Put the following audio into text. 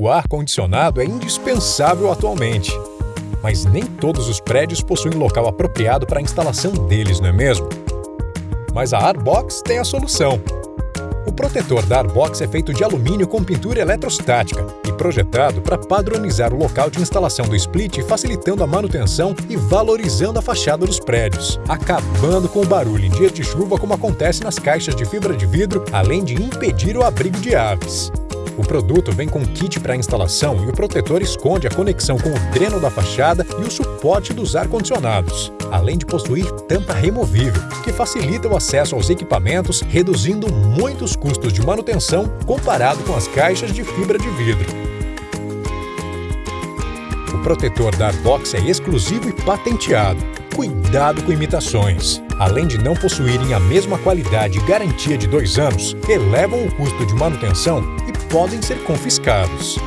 O ar-condicionado é indispensável atualmente, mas nem todos os prédios possuem local apropriado para a instalação deles, não é mesmo? Mas a Arbox tem a solução. O protetor da Arbox é feito de alumínio com pintura eletrostática e projetado para padronizar o local de instalação do split, facilitando a manutenção e valorizando a fachada dos prédios, acabando com o barulho em dias de chuva como acontece nas caixas de fibra de vidro, além de impedir o abrigo de aves. O produto vem com kit para instalação e o protetor esconde a conexão com o dreno da fachada e o suporte dos ar-condicionados, além de possuir tampa removível, que facilita o acesso aos equipamentos, reduzindo muitos custos de manutenção comparado com as caixas de fibra de vidro. O protetor da Arbox é exclusivo e patenteado. Cuidado com imitações. Além de não possuírem a mesma qualidade e garantia de dois anos, elevam o custo de manutenção podem ser confiscados.